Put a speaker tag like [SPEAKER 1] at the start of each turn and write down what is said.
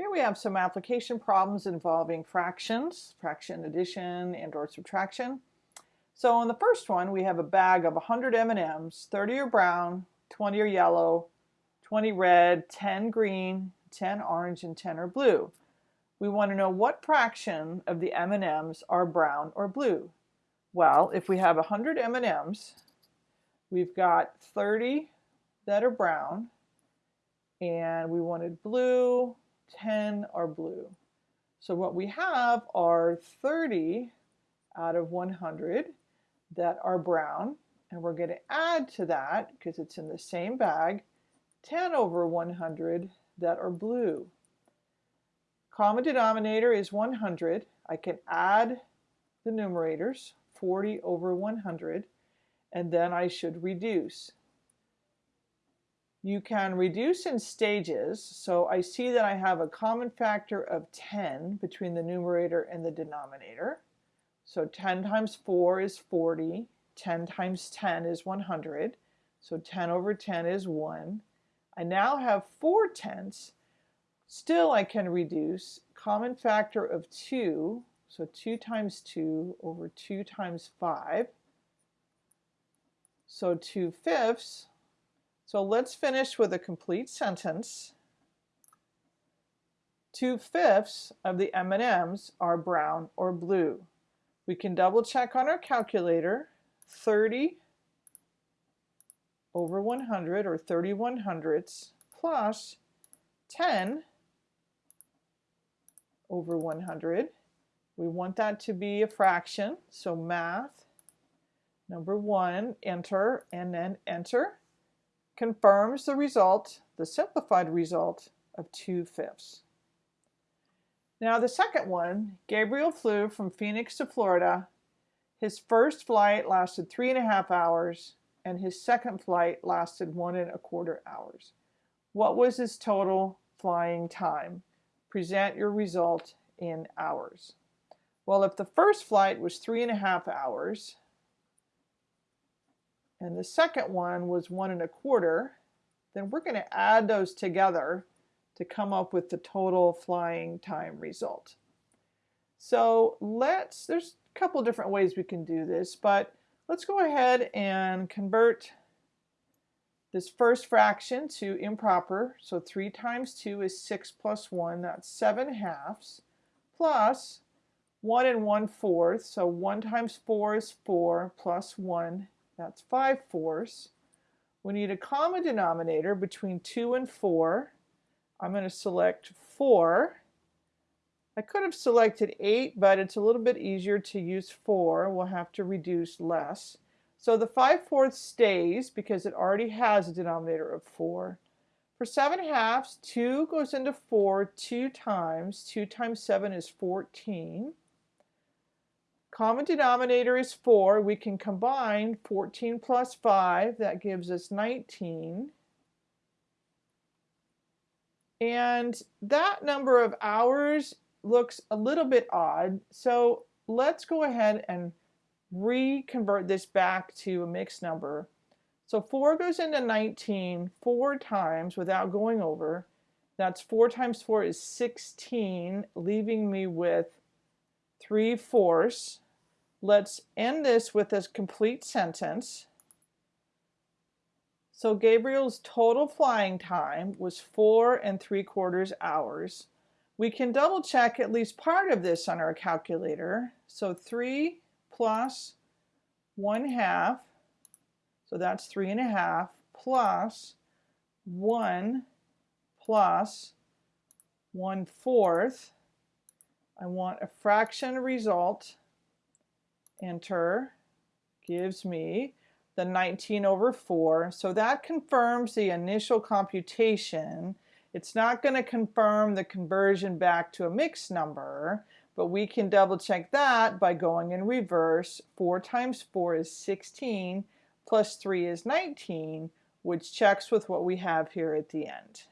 [SPEAKER 1] Here we have some application problems involving fractions, fraction addition and or subtraction. So in the first one, we have a bag of 100 M&Ms, 30 are brown, 20 are yellow, 20 red, 10 green, 10 orange, and 10 are blue. We want to know what fraction of the M&Ms are brown or blue. Well, if we have 100 M&Ms, we've got 30 that are brown, and we wanted blue, 10 are blue. So what we have are 30 out of 100 that are brown. And we're going to add to that, because it's in the same bag, 10 over 100 that are blue. Common denominator is 100. I can add the numerators, 40 over 100, and then I should reduce. You can reduce in stages, so I see that I have a common factor of 10 between the numerator and the denominator. So 10 times 4 is 40, 10 times 10 is 100, so 10 over 10 is 1. I now have 4 tenths. Still I can reduce common factor of 2, so 2 times 2 over 2 times 5. So 2 fifths so let's finish with a complete sentence. Two-fifths of the M&Ms are brown or blue. We can double check on our calculator. 30 over 100 or 31 hundredths plus 10 over 100. We want that to be a fraction, so math, number one, enter, and then enter confirms the result, the simplified result of 2 fifths. Now the second one, Gabriel flew from Phoenix to Florida. His first flight lasted three and a half hours and his second flight lasted one and a quarter hours. What was his total flying time? Present your result in hours. Well, if the first flight was three and a half hours, and the second one was one and a quarter, then we're going to add those together to come up with the total flying time result. So let's, there's a couple different ways we can do this, but let's go ahead and convert this first fraction to improper. So 3 times 2 is 6 plus 1, that's 7 halves, plus 1 and 1 fourth, so 1 times 4 is 4, plus 1 that's 5 fourths. We need a common denominator between 2 and 4. I'm going to select 4. I could have selected 8, but it's a little bit easier to use 4. We'll have to reduce less. So the 5 fourths stays because it already has a denominator of 4. For 7 halves, 2 goes into 4 two times. 2 times 7 is 14. Common denominator is 4. We can combine 14 plus 5. That gives us 19. And that number of hours looks a little bit odd. So let's go ahead and reconvert this back to a mixed number. So 4 goes into 19 four times without going over. That's 4 times 4 is 16, leaving me with 3 fourths. Let's end this with a complete sentence. So Gabriel's total flying time was four and three quarters hours. We can double check at least part of this on our calculator. So three plus one half, so that's three and a half, plus one plus one fourth. I want a fraction result enter, gives me the 19 over 4. So that confirms the initial computation. It's not going to confirm the conversion back to a mixed number, but we can double check that by going in reverse. 4 times 4 is 16, plus 3 is 19, which checks with what we have here at the end.